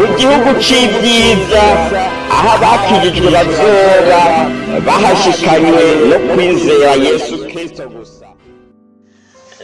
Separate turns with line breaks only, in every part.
mu gihugu c'ibyiza aho abakijijwe bazoba bahashikanywe no kwizera yesu kristo gusa.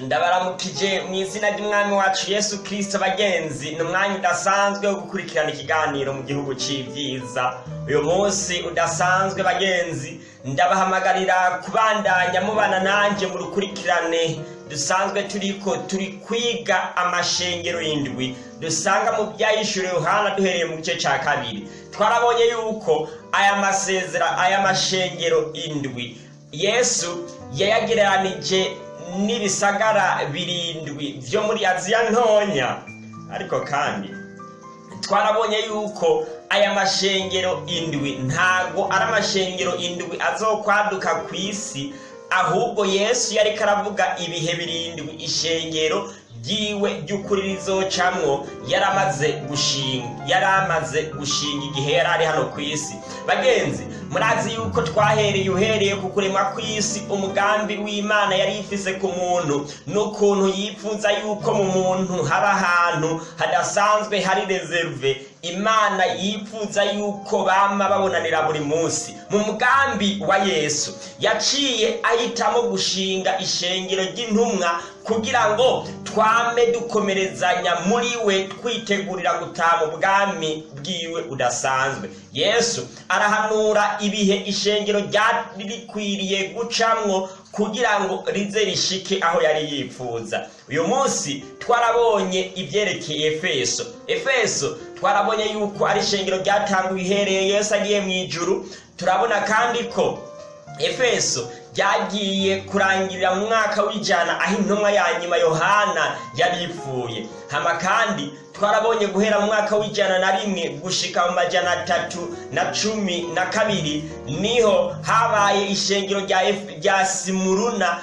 Ndabaramukije mu izina ry'umwami wacu yesu kirisito bagenzi ni umwanya udasanzwe wo gukurikirana ikiganiro mu gihugu cy'ibyiza uyu munsi udasanzwe bagenzi ndabahamagarira kubandanya mubana nanjye mu rukurikirane. Dusanzwe turiko turi kwiga amashengero y'indwi dusanga mu byayishyuriwe yohana duhereye mu gice cya kabiri. Twarabonye yuko aya masezera aya mashengero indwi yesu yayagereranije n'ibisagara birindwi byo muri aziya ntonya. Ariko kandi twarabonye yuko aya mashengero indwi ntago ari amashengero indwi azokwaduka ku isi ahubwo yesu yari karavuga ibihe birindwi. Ishengero ryiwe ry'ukuri rizocamwo yaramaze gushinga yari amaze gushinga igihe yari ari hano ku isi. Bagenzi murazi yuko twahereye uhereye ku kuremwa kw'isi umugambi w'imana yari ifise ku muntu. N'ukuntu yifuza yuko mu muntu haba ahantu hadasanzwe hari reserve. Imana yifuza yuko bama babonanira buri munsi. Mu mugambi wa yesu yaciye ahitamo gushinga ishengero ry'intumwa kugira ngo twame dukomerezanya muri we twitegurira gutaha mu bwami bwiwe udasanzwe yesu arahanura ibihe ishengero ryari rikwiriye gucamwo kugira ngo rize rishike aho yari yifuza. Uyu munsi twarabonye ibyerekeye efeso. Efeso twarabonye yuko ari ishengero ryatanguye ihereye yesu agiye mu ijuru turabona kandi ko efeso ryagiye kurangirira mu mwaka w'ijana aho intumwa ya nyuma yohana yari ipfuye. Hama kandi twarabonye guhera mu mwaka w'ijana na rimwe gushika mu majana atatu na cumi na kabiri ni ho habaye ishengero rya simuruna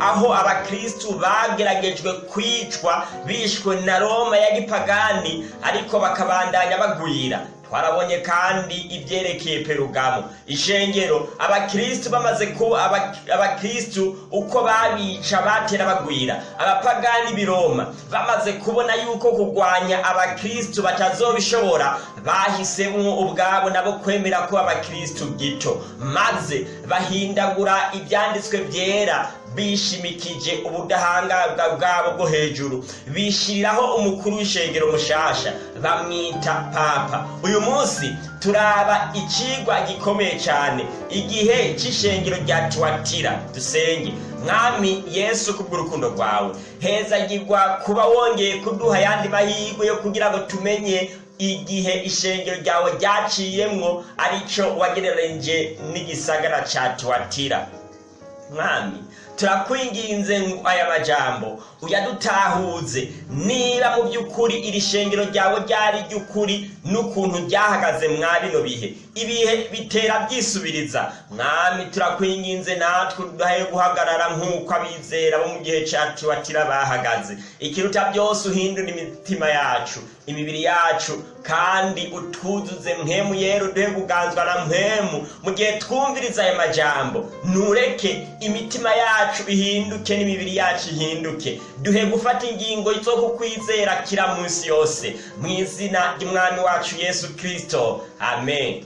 aho abakristu bageragejwe kwicwa bishwe na roma ya gipagani ariko bakabandanya bagwira. Twarabonye kandi ibyerekeye perugamo. Ishengero abakristu bamaze kuba abakristu uko babica batera bagwira. Abapagani biroma bamaze kubona yuko kurwanya abakristu batazobishobora bahisemwo ubwabo nabo kwemera ko abakristu gito. Maze bahindagura ibyanditswe byera bishimikije ubudahangarwa bwabo bwo hejuru. Bishiriraho umukuru w'ishengero mushasha bamwita papa. Uyu munsi turaba ikigwa gikomeye cyane igihe cy'ishengero rya tuwatira dusenge mwami yesu kubw'urukundo rwawe. Hezagirwa kuba wongeye kuduha ayandi mahirwe yo kugira ngo tumenye igihe ishengero ryawe ryaciyemwo ari cyo wagereranije n'igisagara cya tuwatira mwami turakwinginze aya majambo. Uyadutahuze niba mu by'ukuri iri shengero ryawe ryari ry'ukuri n'ukuntu ryahagaze mwa bino bihe. Ibihe bitera byisubiriza. Mwami turakwinginze natwe udahe guhagarara nk'uko abizera bo mu gihe cyacu batira bahagaze. Ikiruta byose uhindura imitima yacu imibiri yacu kandi utuzuze mpemu yera uduhe kuganzwa na mpemu mu gihe twumviriza aya majambo ntureke imitima yacu ihinduke n'imibiri yacu ihinduke. Duhe gufata ingingo zo kukwizera kira munsi yose. Mu izina ry'umwami wacu yesu kirisito amen.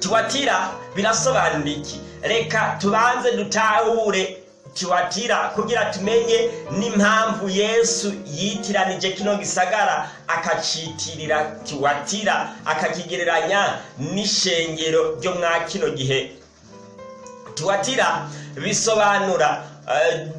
Tuwatira birasobanura iki? Reka tubanze dutahure tuwatira kugira tumenye n'impamvu yesu yitiranije kino gisagara akacitirira tuwatira akakigereranya n'ishengero ryo mwa kino gihe. Tuwatira bisobanura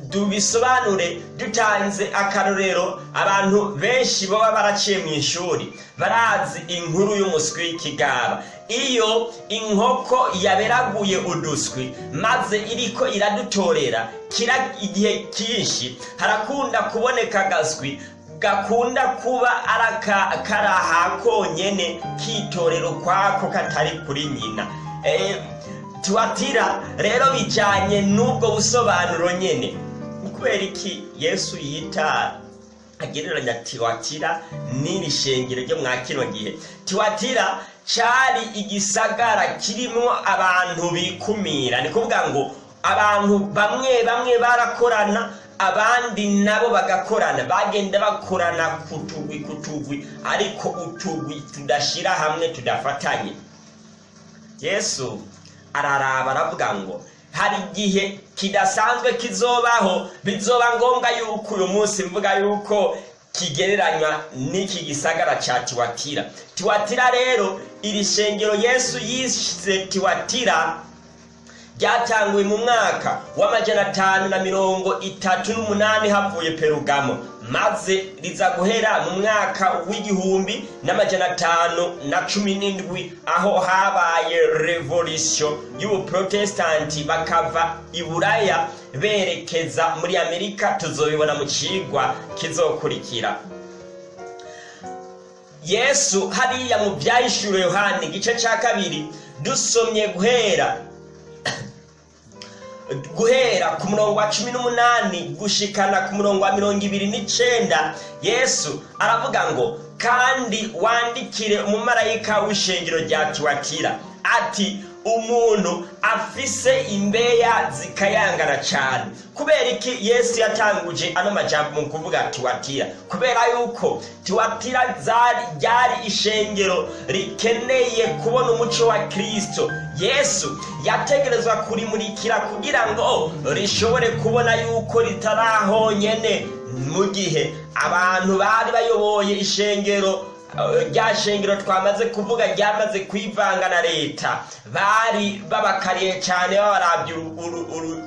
dubisobanure dutanze akarorero abantu benshi baba baraciye mu ishuri barazi inkuru y'umuswi w'ikigaba iyo inkoko yaberaguye uduswi maze iriko iradutorera kira igihe cyinshi harakunda kuboneka agaswi gakunda kuba karaha konyene kitorero kwako katari kuri nyina. Tuwatira rero bijyanye n'ubwo busobanuro nyine kubera iki yesu yita agereranya tiwatira n'iri shengero ryo mwa kino gihe? Tiwatira cyari igisagara kirimo abantu bikumira. Ni kuvuga ngo abantu bamwe bamwe barakorana abandi nabo bagakorana. Bagenda bakorana ku tugwi ku tugwi ariko utugwi tudashyira hamwe tudafatanye. Yesu araraba aravuga ngo hari igihe kidasanzwe kizobaho bizoba ngombwa yuko uyu munsi mvuga yuko kigereranywa n'iki gisagara cya tiwatira. Tiwatira rero iri shengero yesu yise tiwatira ryatanguwe mu mwaka w'amajana atanu na mirongo itatu n'umunani havuye perugamo. Maze riza guhera mu mwaka w'igihumbi n'amajana atanu na cumi n'indwi aho habaye revolisiyo y'ubuprotesitanti bakava i buraya berekeza muri amerika tuzobibona mu cigwa kizokurikira. Yesu hariya mu byahishuriwe yohani igice cya kabiri dusomye guhera guhera ku murongo wa cumi n'umunani gushikana ku murongo wa mirongo ibiri n'icenda yesu aravuga ngo kandi wandikire umumarayika w'ishengero rya tiwatira. Ati umuntu afise imbeya zikayangana cyane kubera iki? Yesu yatanguje ano majambo mu kuvuga tiwatira. Kubera yuko tiwatira ryari ishengero rikeneye kubona umuco wa kirisito yesu yategerezwa kurimurikira kugira ngo rishobore kubona yuko ritarahonyene mu gihe abantu bari bayoboye ishengero rya shengero twamaze kuvuga ryamaze kwivanga na leta. Bari babakariye cyane babarabye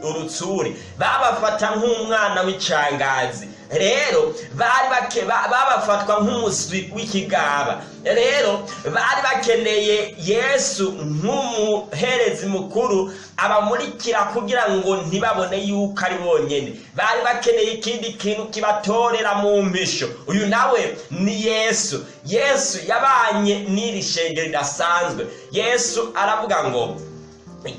urutsuri. Babafata nk'umwana w'icangazi. Rero bari babafatwa nk'umuswi w'ikigaba. Rero bari bakeneye yesu nk'umuherezi mukuru abamurikira kugira ngo ntibabone yuko ari bonyine bari bakeneye ikindi kintu kibatorera mu mpisho uyu nawe ni yesu. Yesu yabanye n'iri shengero ridasanzwe. Yesu aravuga ngo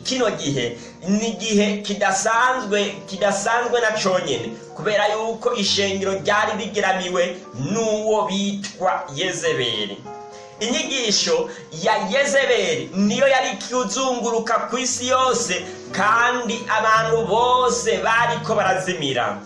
kino gihe ni igihe kidasanzwe kidasanzwe na conyine kubera yuko ishengero ryari rigeramiwe n'uwo bitwa yezebeli. Inyigisho ya yezebeli niyo yari kuzunguruka ku isi yose kandi abantu bose bariko barazimira.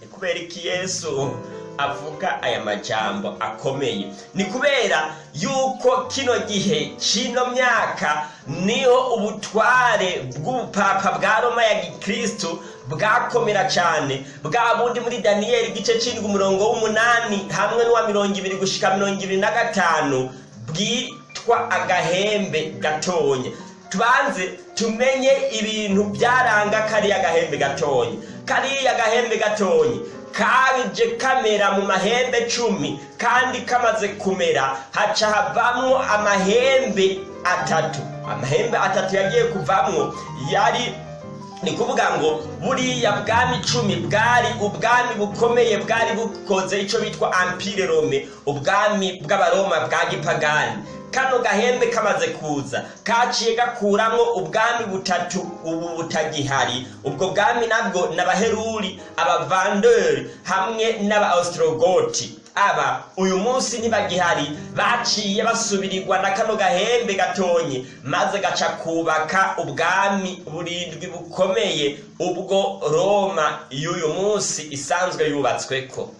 Ni kubera iki yesu? Avuga aya majambo akomeye. Ni kubera yuko kino gihe kino myaka ni ho ubutware bw'ubupapa bwa roma ya gikristu bwakomera cyane bwa bundi muri daniyeli igice cy'indwi umurongo w'umunani hamwe n'uwa mirongo ibiri gushika mirongo ibiri na gatanu bwitwa agahembe gatonya tubanze tumenye ibintu byaranga kariya gahembe gatonya kariya gahembe gatonya kaje kamera mu mahembe cumi kandi kamaze kumera haca havamwo amahembe atatu. Amahembe atatu yagiye kuvamwo yari ni kuvuga ngo buriya bwami icumi bwari ubwami bukomeye bwari bukoze icyo bitwa ampire rome ubwami bw'abaroma bwa gipagani. Kano gahembe kamaze kuza kaciye gakuramwo ubwami butatu ubu butagihari. Ubwo bwami nabwo ni abaheruri abavanderi hamwe n'aba-ostrogoti aba uyu munsi ntibagihari baciye basubirirwa na kano gahembe gatonye maze gaca kubaka ubwami burindwi bukomeye. Ubwo roma y'uyu munsi isanzwe yubatsweko.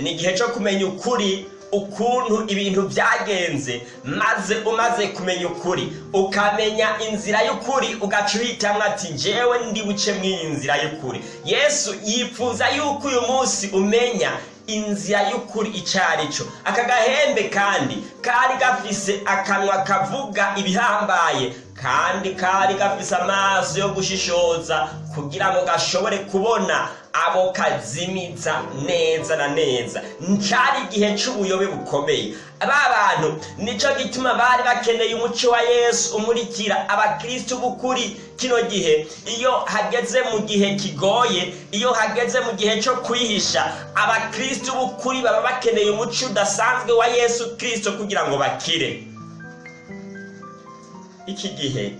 Ni igihe cyo kumenya ukuri ukuntu ibintu byagenze maze umaze kumenya ukuri ukamenya inzira y'ukuri ugaca uhitamwo ati njyewe ndi buce mw'iyi nzira y'ukuri. Yesu yifuza yuko uyu munsi umenya inzira y'ukuri icyo ari cyo. Aka gahembe kandi kari gafise akanwa kavuga ibihambaye kandi kari gafise amaso yo gushishoza kugira ngo gashobore kubona abo kazimiza neza na neza. Ncari igihe c'ubuyobe bukomeye. Ba bantu nico gituma bari bakeneye umuco wa yesu umurikira abakristu b'ukuri kino gihe. Iyo hageze mu gihe kigoye iyo hageze mu gihe cyo kwihisha abakristu b'ukuri baba bakeneye umuco udasanzwe wa yesu kristo kugira ngo bakire. Iki gihe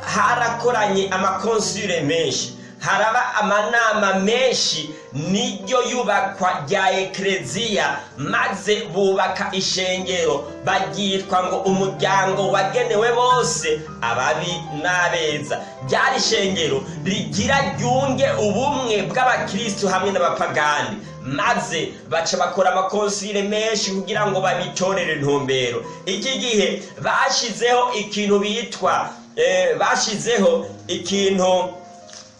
harakoranye amakonsure menshi. Haraba amanama menshi niryo yubakwa rya ekereziya maze bubaka ishengero. Baryitwa ngo umuryango wagenewe bose ababi n'abeza. Ryari ishengero rigira ryunge ubumwe bw'abakristu hamwe n'abapagani. Maze baca bakora amakonsile menshi kugira ngo babitorere intumbero. Iki gihe bashizeho ikintu bitwa eh, bashizeho ikintu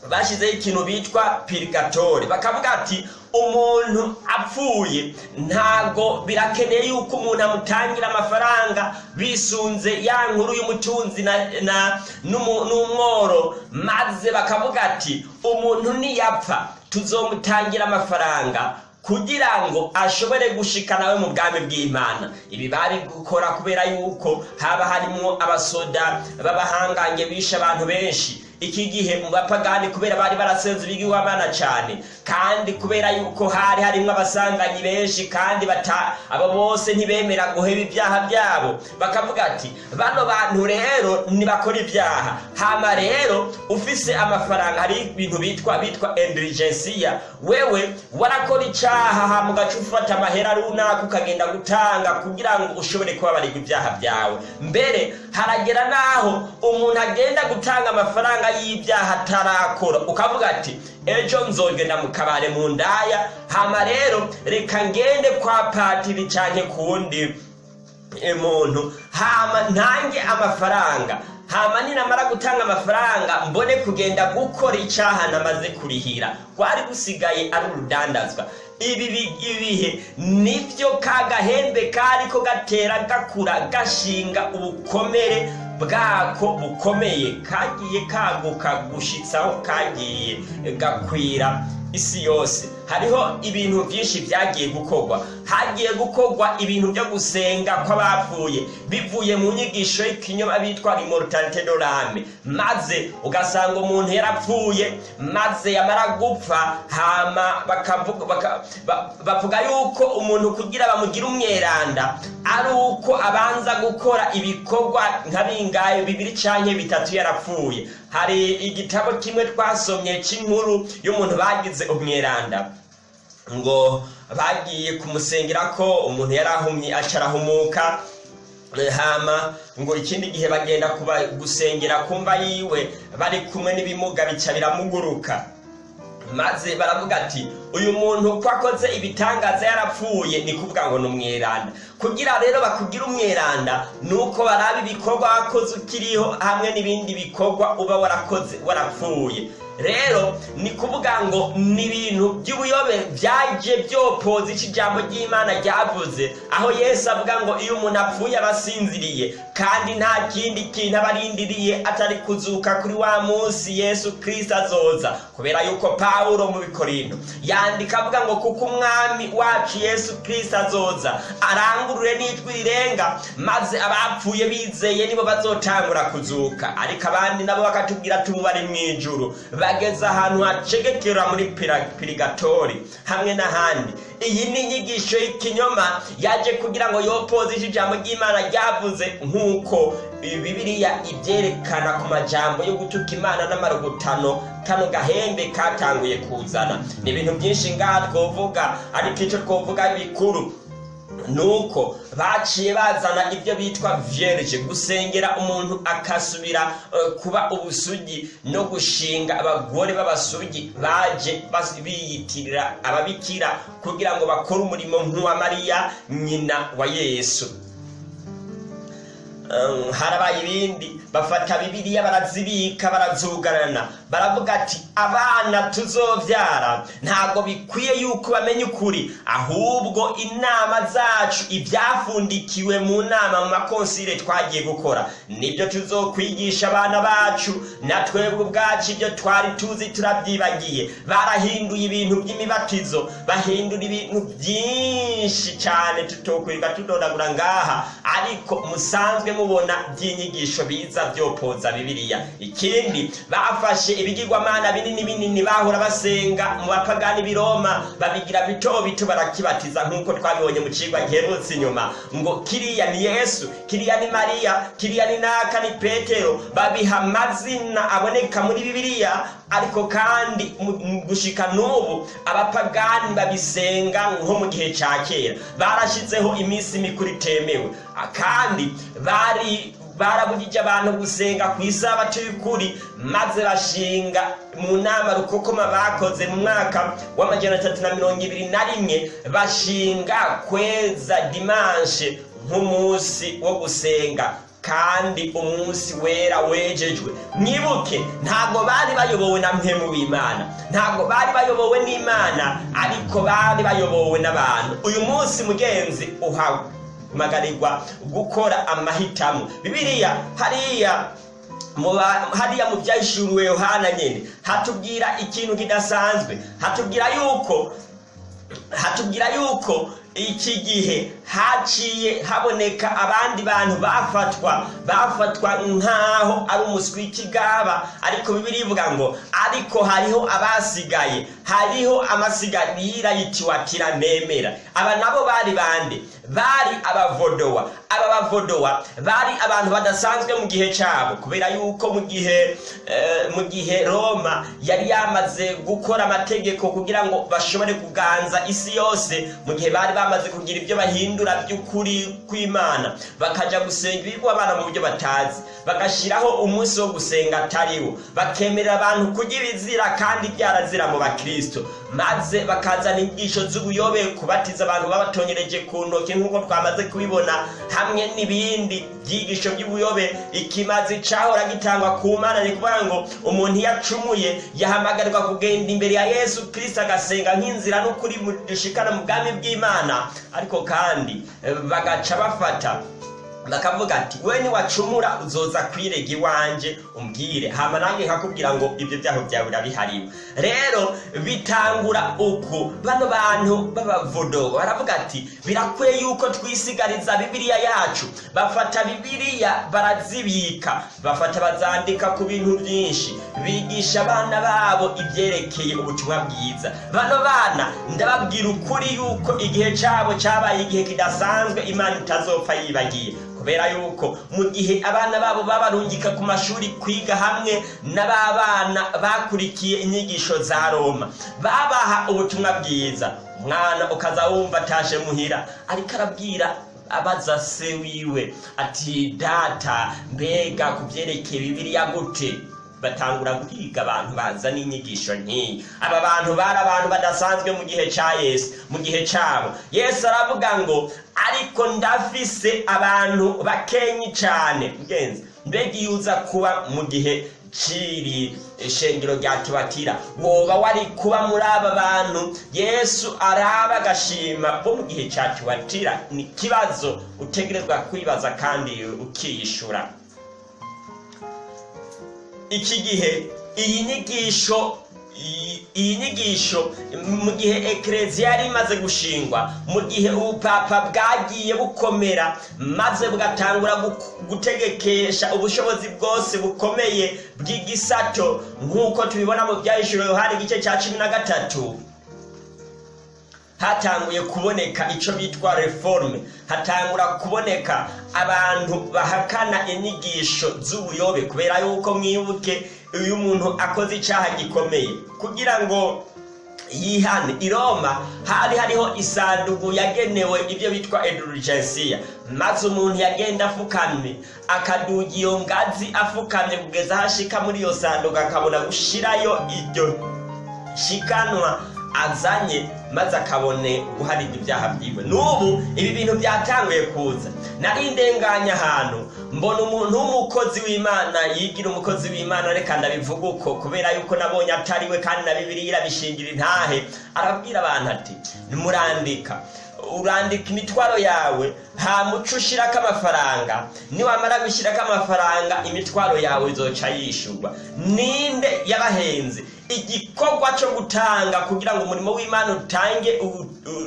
bashyizeho ikintu bitwa pirigatore bakavuga ati umuntu apfuye ntago birakeneye yuko umuntu amutangira amafaranga bisunze ya nkuru y'umutunzi n'umworo. Maze bakavuga ati umuntu niyapfa tuzomutangira amafaranga kugira ngo ashobore gushika nawe mu bwami bw'imana. Ibi bari gukora kubera yuko haba harimwo abasoda b'abahangange bishe abantu benshi. Iki gihe mu bapagani kubera bari barasenze ibigirwamana cyane kandi kubera yuko hari harimo abasanganyi benshi kandi abo bose ntibemera guheba ibyaha byabo. Bakavuga ati bano bantu rero ntibakora ibyaha. Hama rero ufise amafaranga hari ibintu bitwa bitwa indirigensiya wewe warakora icyaha hama ugaca ufata amahera runaka ukagenda gutanga kugira ngo ushobore kubabarirwa ibyaha byawe. Mbere haragera n'aho umuntu agenda gutanga amafaranga y'ibyaha atarakora. Ukavuga ati ejo nzogenda mu kabare mu ndaya hama rero reka ngende kwa patiri canke kuwundi muntu. Hama ntange amafaranga. Hama ninamara gutanga amafaranga mbone kugenda gukora icyaha namaze kurihira. Rwari gusigaye ari urudandazwa. Ibi bi- ibihe ni byo ka gahembe kariko gatera gakura gashinga ubukomere bwako bukomeye. Kagiye kaguka gushitsaho kagiye gakwira. Isi yose. Hariho ibintu byinshi byagiye gukorwa hagiye gukorwa ibintu byo gusenga kw'abapfuye. Bivuye mu nyigisho y'ikinyoma bitwa immortalite de l'âme maze ugasanga umuntu yarapfuye. Maze yamara gupfa hama bakavuga yuko umuntu kugira bamugire umweranda ari uko abanza gukora ibikorwa nka bingahe bibiri canke bitatu yarapfuye. Hari igitabo kimwe twasomye cy'inkuru y'umuntu bagize umweranda. Ngo bagiye kumusengera ko umuntu yari ahumye aca arahumuka Eh, hama ngo ikindi gihe bagenda gusengera kumva yiwe bari kumwe n'ibimuga bica biramuguruka. Maze baravuga ati uyu muntu ko akoze ibitangaza yarapfuye ni kuvuga ngo ni umweranda. Kugira rero bakugire umweranda ni uko baraba ibikorwa wakoze ukiriho hamwe n'ibindi bikorwa uba warakoze warapfuye. Rero ni kuvuga ngo ni ibintu by'ubuyobe byaje byopoza icyo ijambo ry'imana ryavuze. Aho yesu avuga ngo iyo umuntu apfuye aba asinziriye kandi nta kindi kintu aba arindiriye atari kuzuka kuri wa munsi yesu kirisito azoza. Kubera yuko pawulo mu bikorinto yandika avuga ngo kuko umwami wacu yesu kirisito azoza arangurure n'ijwi rirenga maze abapfuye bizeye nibo bazotangura kuzuka. Ariko abandi nabo bakatubwira tubu mu ijuru. Bageze ahantu hacegekera muri pirigatori hamwe n'ahandi. Iyi ni inyigisho y'ikinyoma yaje kugira ngo yopoze ijambo ry'imana ryavuze nk'uko bibiliya ibyerekana ku majambo yo gutuka imana n'amarugutano kano gahembe katanguye kuzana. Ni ibintu byinshi ngaha twovuga ariko icyo twovuga bikuru nuko baciye bazana ibyo bitwa vierge gusengera umuntu akasubira eh, kuba ubusugi no gushinga abagore b'abasugi baje biyitirira ababikira kugira ngo bakore umurimo nk'uwa mariya nyina wa yesu. Um, harabaye ibindi bafata bibiliya barazibika barazugarana. Baravuga ati abana tuzovyara. Ntabwo bikwiye yuko bamenya ukuri ahubwo inama zacu ibyafundikiwe mu nama mu makonsile twagiye gukora. Nibyo tuzokwigisha abana bacu. Na twebwe ubwacu ibyo twari tuzi turabyibagiye. Barahinduye ibintu by'imibatizo bahindura ibintu byinshi cyane tutokwirirwa tudondagura ngaha. Ariko musanzwe mubona by'inyigisho biza byopoza bibiliya. Ikindi bafashe ibigirwamana binini binini bahora basenga mu bapagani b'i roma babigira bito bito barakibatiza nk'uko twabibonye mu cigwa giherutse inyuma. Ngo kiriya ni yesu kiriya ni mariya kiriya ni naka ni petero. Babiha amazina aboneka muri bibiliya ariko kandi gushika n'ubu abapagani babisenga nko mu gihe cya kera. Barashyizeho iminsi mikuru itemewe. Kandi bari barabujije abantu gusenga ku isabato y'ukuri maze bashinga mu nama rukokoma bakoze mu mwaka w'amajana atatu na mirongo ibiri na rimwe bashinga kweza dimanshe nk'umunsi wo gusenga. Kandi umunsi wera wejejwe. Mwibuke ntabwo bari bayobowe na mpemu w'imana ntabwo bari bayobowe n'imana ariko bari bayobowe n'abantu. Uyu munsi mugenzi uhamagarirwa gukora amahitamo. Bibiliya hariya hariya mu byahishuriwe yohana nyine hatubwira ikintu kidasanzwe. Hatubwira yuko hatubwira yuko iki gihe haciye haboneka abandi bantu bafatwa bafatwa nk'aho ari umuswi w'ikigaba ariko bibiri ivuga ngo ariko hariho abasigaye. Hariho amasigarira yitiwatira nemera. Aba nabo bari bande? Bari abavodowa. Aba bavodowa bari abantu badasanzwe mu gihe cyabo. Kubera yuko mu gihe eh, mu gihe roma yari yamaze gukora amategeko kugira ngo bashobore kuganza isi yose mu gihe bari bamaze kugira ibyo bahindura by'ukuri kw'imana bakaja gusenga ibigwamana mu buryo batazi. Bagashyiraho umunsi wo gusenga atariwo. Bakemerera abantu kurya ibizira kandi byarazira mu bakristo maze bakazana inyigisho z'ubuyobe kubatiza abantu babatonyereje ku ntoki nk'uko twamaze kubibona hamwe n'ibindi byigisho by'ubuyobe. Ikimazi cahora gitangwa ku mana ni kuvuga ngo umuntu iyo acumuye yahamagarirwa kugenda imbere ya yesu kristo agasenga nk'inzira n'ukuri dushikana mu bwami bw'imana. Ariko kandi bagaca bafata bakavuga ati we niwacumura uzoza kwirega iwanje umbwire. Hama nange nkakubwira ngo ibyo byaho byawe urabihariwe. Rero bitangura uku. Bano bantu b'abavodo baravuga ati birakwiye yuko twisigariza bibiliya yacu. Bafata bibiliya barazibika. Bafata bazandika ku bintu byinshi. Bigisha abana babo ibyerekeye ubutumwa bwiza. Bano bana ndababwira ukuri yuko igihe cyabo cyabaye igihe kidasanzwe imana itazopfa yibagiye. Kubera yuko mu gihe abana babo babarungika ku mashuri kwiga hamwe n'ababana bakurikiye inyigisho za roma babaha ubutumwa bwiza. Umwana ukaza wumva atashe muhira ariko arabwira abaza se wiwe ati data mbega ku byerekeye bibiliya gute? Batangura guhiga abantu bazana inyigisho nk'iyi aba bantu bari abantu badasanzwe mu gihe cya yesu mu gihe cyabo yesu aravuga ngo ariko ndafise abantu bakenyi cyane mugenzi mbega iyo uza kuba mu gihe ciri shengero rya tiwatira woba wari kuba muri aba bantu? Yesu araba agashima bo mu gihe cya tiwatira ni ikibazo utegerezwa kwibaza kandi ukiyishura. Iki gihe iyi nyigisho iyi- nyigisho mu gihe ekereziya yari imaze gushingwa mu gihe ubupapa bwagiye bukomera maze bugatangura gu- gutegekesha ubushobozi bwose bukomeye bw'igisato. Nk'uko tubibona mu byahishuro yohani igice cya cumi na gatatu. Hatanguye kuboneka icyo bitwa reforme. Hatangura kuboneka abantu bahakana inyigisho z'ubuyobe kubera yuko mwibuke iyo umuntu akoze icyaha gikomeye. Kugira ngo yihane i roma hari hariho isanduku yagenewe ibyo bitwa edurigensiya maze umuntu yagenda afukamye akaduga iyo ngazi afukamye kugeza aho ashika muri iyo sanduku akabona gushirayo iryo shikanwa azanye maze akabone guharirwa ibyaha byiwe. N'ubu ibi bintu byatanguye kuza. Nari ndenganya ahantu mbona umuntu w'umukozi w'imana yigira umukozi w'imana reka ndabivuga uko kubera yuko nabonye atariwe kandi na bibiri irabishingira intahe. Arabwira abantu ati nimurandika. Urandika imitwaro yawe. Nta muco ushyirako amafaranga. Niwamara gushyirako amafaranga imitwaro yawe izoca yishurwa ninde yabahenze? Igikorwa cyo gutanga kugira ngo umurimo w'imana utange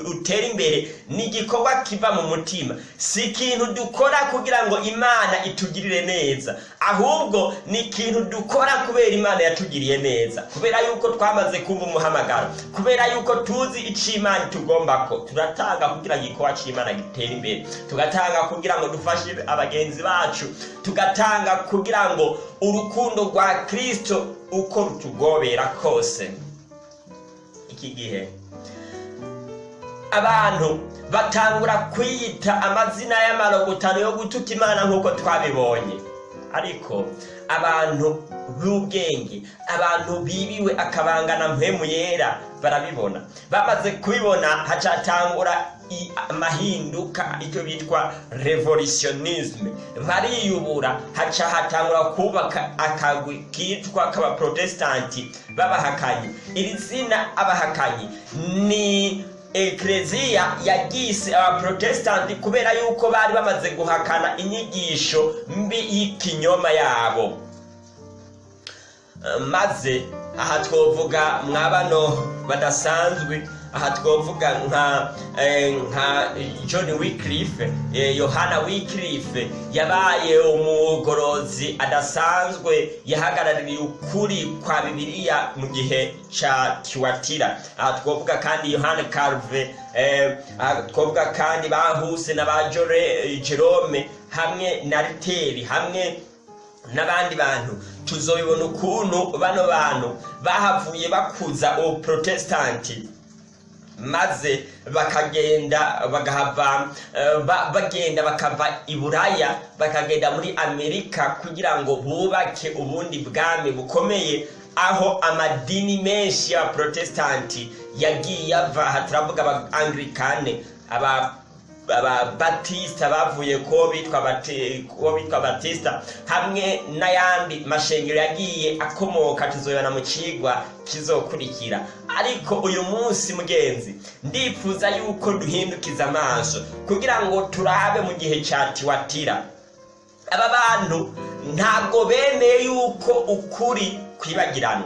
utere imbere ni igikorwa kiva mu mutima. Si ikintu dukora kugira ngo imana itugirire neza. Ahubwo ni ikintu dukora kubera imana yatugiriye neza. Kubera yuko twamaze kumva umuhamagaro. Kubera yuko tuzi icyo imana itugomba ko. Turatanga kugira ngo igikorwa cy'imana gitere imbere. Tugatanga kugira ngo dufashe abagenzi bacu. Tugatanga kugira ngo urukundo rwa kristo uko rutugobera kose. Iki gihe. Abantu batangura kwiyita amazina y'amarogotano yo gutuka imana nk'uko twabibonye. Ariko abantu b'ubwenge abantu bibiwe akabangana mpemu yera barabibona. Bamaze kubibona hacatangura amahinduka icyo bitwa revolutionisme bariyubura haca hatangura kubaka akagwi kitwa k'abaprotestanti b'abahakanyi iri zina abahakanyi ni ekleziya yagise abaprotestanti kubera yuko bari bamaze guhakana inyigisho mbi y'ikinyoma yabo. Maze aha twovuga mwa bano badasanzwe aha twovuga nka eh, nka john wycliffe. Eh, yohana wycliffe yabaye umugorozi adasanzwe yahagarariye ukuri kwa bibiliya mu gihe ca kiwatira. Aha twovuga kandi yohana carve eh, aha twovuga kandi bahuse na ba jerome hamwe na riteri hamwe n'abandi bantu. Tuzobibona ukuntu bano bantu bahavuye bakuza ubuprotestanti maze bakagenda bagahava eh, ba- bagenda bakava i buraya bakagenda muri amerika kugira ngo bubake ubundi bwami bukomeye aho amadini menshi y'abaprotestanti yagiye ava. Turavuga aba anglikane aba ababatisita bavuye ko bitwa batisita hamwe n'ayandi mashengero yagiye akomoka tuzoyana mu kigwa kizokurikira. Ariko uyu munsi mugenzi ndifuza yuko duhindukiza amaso kugira ngo turabe mu gihe cya tiwatira. Aba bantu ntabwo bemeye yuko ukuri kwibagirana.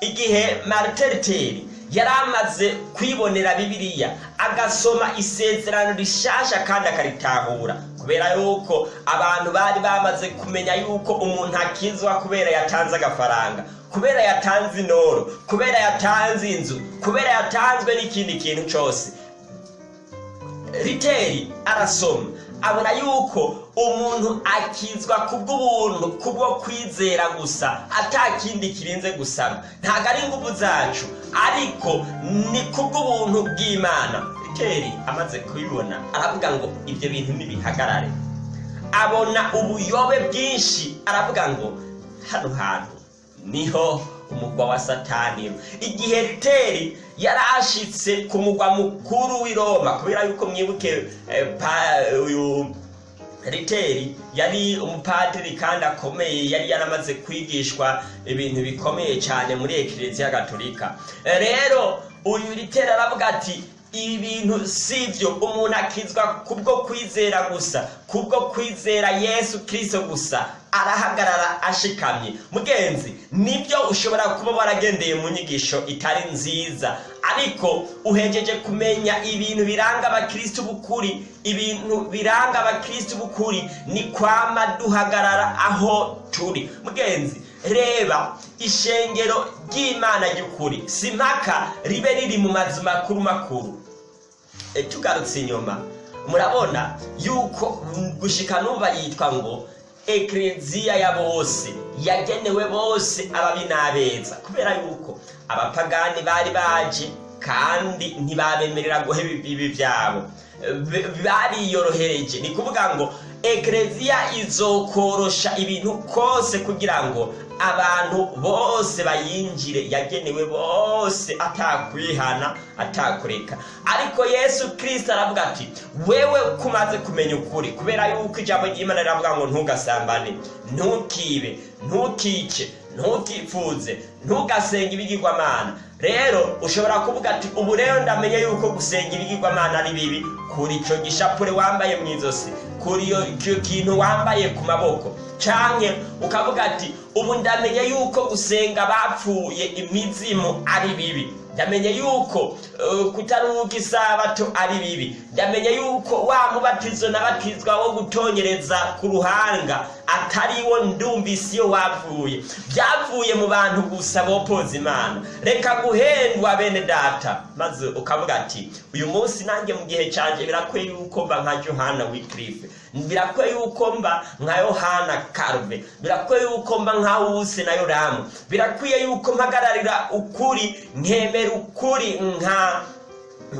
Igihe mariteriteri yari amaze kwibonera bibiliya agasoma isezerano rishasha kandi akaritahura. Kubera yuko abantu bari bamaze kumenya yuko umuntu akizwa kubera yatanze agafaranga kubera yatanze inoro kubera yatanze inzu kubera yatanzwe n'ikindi kintu cyose. Riteri arasoma abona yuko umuntu akizwa kubw'ubuntu kubwo kwizera gusa ata kindi kirinze gusaba ntabwo ari ingufu zacu ariko ni kubw'ubuntu bw'imana. Riteri amaze kubibona aravuga ngo ibyo bintu nibihagarare abona ubuyobe bwinshi aravuga ngo hano hantu ni ho umugwa wa satani. Igihe riteri yari ashitse ku mugwa mukuru w'i roma kubera yuko mwibuke eh, uyu riteri yari umupadiri kandi akomeye yari yaramaze kwigishwa ibintu bikomeye cyane muri ekiriziya gatolika. Eh, rero uyu riteri aravuga ati ibi bintu si byo umuntu akizwa kubwo kwizera gusa kubwo kwizera yesu kirisito gusa arahagarara ashikamye. Mugenzi ni byo ushobora kuba waragendeye mu nyigisho itari nziza. Ariko uhejeje kumenya ibintu biranga abakristo b'ukuri ibintu biranga abakristo b'ukuri ni kwama duhagarara aho turi. Mugenzi reba ishengero ry'imana ry'ukuri si mpaka ribe riri mu mazu makuru makuru. E, tugarutse inyuma. Murabona yuko gushika numva yitwa ngo ekleziya ya bose yagenewe bose ababi n'abeza kubera yuko abapagani bari baje kandi ntibabemerera guheba ibibi byabo. Bariyorohereje. Ni kuvuga ngo ekleziya izokorosha ibintu kose kugira ngo abantu bose bayinjire yagenewe bose atakwihana atakureka. Ariko yesu kirisito aravuga ati wewe kumaze kumenya ukuri kubera yuko ijambo ry'imana riravuga ngo ntugasambane ntukibe ntukice ntukifuze ntugasenge ibigirwamana. Rero ushobora kuvuga ati ubu rero ndamenye yuko gusenga ibigirwamana ari bibi kuri icyo gishapure wambaye mu izosi. Kuri icyo kintu wambaye ku maboko. Canke ukavuga ati ubu ndamenye yuko gusenga bapfuye imizimu ari bibi. Ndamenye yuko uh, kutaruhuka isabato ari bibi. Ndamenye yuko wa mubatizo nabatizwa wo gutonyereza ku ruhanga atari wo ndumvise iyo wavuye byavuye mu bantu gusa bopoza imana. Reka guhendwa bene data. Maze ukavuga ati uyu munsi nanjye mu gihe cyanjye birakwiye yuko mba nka johana wikirife birakwiye yuko mba nka yohana karuve birakwiye yuko mba nka wuse na yoramu. Birakwiye yuko mpagararira ukuri nkemera ukuri nka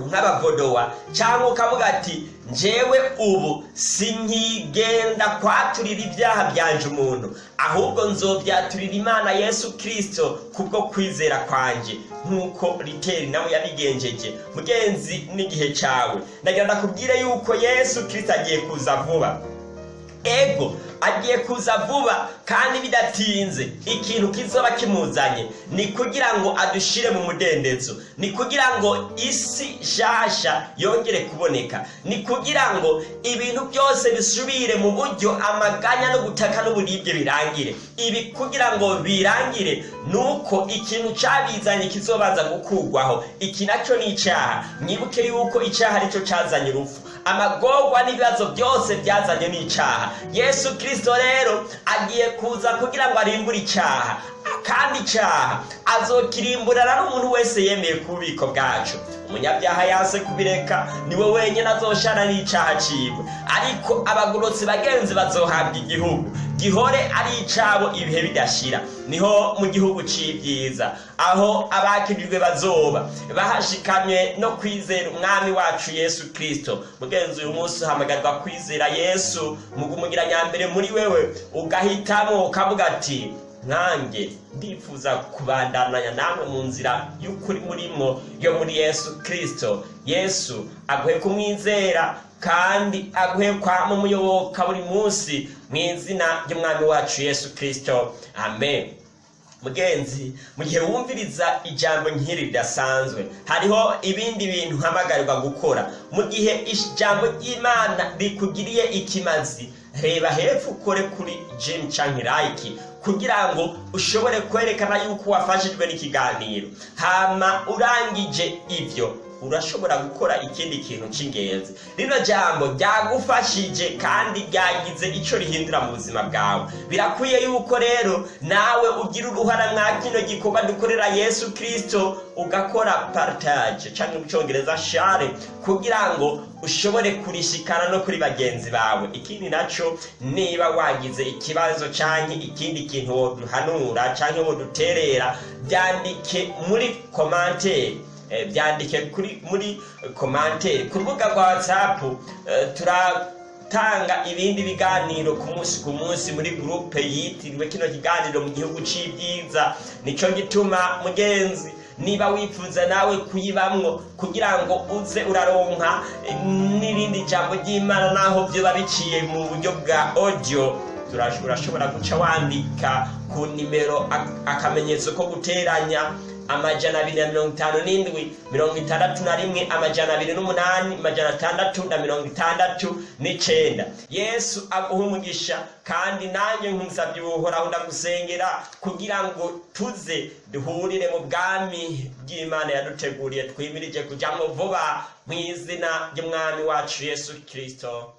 nk'abavodowa cyangwa ukavuga ati njyewe ubu sinkigenda kwaturira ibyaha byanje umuntu. Ahubwo nzobyaturira imana yesu kirisito kubwo kwizera kwanjye nk'uko riteri nawe yabigenjeje. Mugenzi n'igihe cyawe ndagira ndakubwire yuko yesu kirisito agiye kuza vuba. Ego agiye kuza vuba kandi bidatinze. Ikintu kizoba kimuzanye ni kugira ngo adushire mu mudendezo. Ni kugira ngo isi nshasha yongere kuboneka. Ni kugira ngo ibintu byose bisubire mu buryo amaganya no gutaka n'uburibwe birangire. Ibi kugira ngo birangire ni uko ikintu cyabizanye kizobanza gukurwaho. Iki na cyo ni icyaha. Mwibuke yuko icyaha ari cyo cyazanye urupfu. Amagorwa n'ibibazo byose byazanye n'icyaha yesu kirisito rero agiye kuza kugira ngo arimbure icyaha kandi icyaha azokirimburana n'umuntu wese yemeye ku bubiko bwacu. Umunyabyaha yase kubireka ni we wenyine azoshana n'icyaha ciwe ariko abagorotsi bagenzi bazohabwa igihugu. Gihore ari icabo ibihe bidashira. Niho mu gihugu c'ibyiza. Aho abakirijwe bazoba. Bahashikamye no kwizera umwami wacu yesu kirisito mugenzi uyu munsi uhamagarwa kwizera yesu. Mugumugira nyambere muri wewe. Ugahitamo ukavuga ati nkanjye ndifuza kubandananya namwe mu nzira y'ukuri murimo yo muri yesu kirisito yesu aguhe kumwizera kandi aguhe kwama umuyoboka buri munsi mu izina ry'umwami wacu yesu kirisito amen. Mugenzi mu gihe wumviriza ijambo nk'iri ridasanzwe hariho ibindi bintu hamagarirwa gukora. Mu gihe ijambo ry'imana rikugiriye ikimazi reba hepfo ukore kuri jim canke like. Kugira ngo ushobore kwerekana yuko wafashijwe n'ikiganiro. Hama urangije ibyo. Urashobora gukora ikindi kintu cy'ingenzi. Rino jambo ryagufashije kandi ryagize icyo rihindura mu buzima bwawe. Birakwiye yuko rero nawe ugira uruhara mwa kino gikorwa dukorera yesu kirisito ugakora partage cyangwa mu cyongereza share kugira ngo ushobore kurishikana no kuri bagenzi bawe. Ikindi na cyo niba wagize ikibazo cyangwa ikindi kintu woduhanura cyangwa woduterera byandike muri komanteri byandike kuri muri komantere ku rubuga rwa watsapu turatanga ibindi biganiro ku munsi ku munsi muri gurupe yitiriwe kino kiganiro mu gihugu cy'ibyiza ni cyo gituma mugenzi niba wifuza nawe kuyibamwo kugira ngo uze uraronka n'irindi jambo ry'imana naho byoba biciye mu buryo bwa audio. Urashobora guca wandika ku nimero akamenyetso ko guteranya. Amajana abiri na mirongo itanu n'indwi mirongo itandatu na rimwe amajana abiri n'umunani amajana atandatu na mirongo itandatu n'icenda yesu aguha umugisha kandi nanjye nkusabye ubuhoraho ndagusengera kugira ngo tuze duhurire mu bwami bw'imana yaduteguriye twimirije kujyamo vuba mu izina ry'umwami wacu yesu kirisito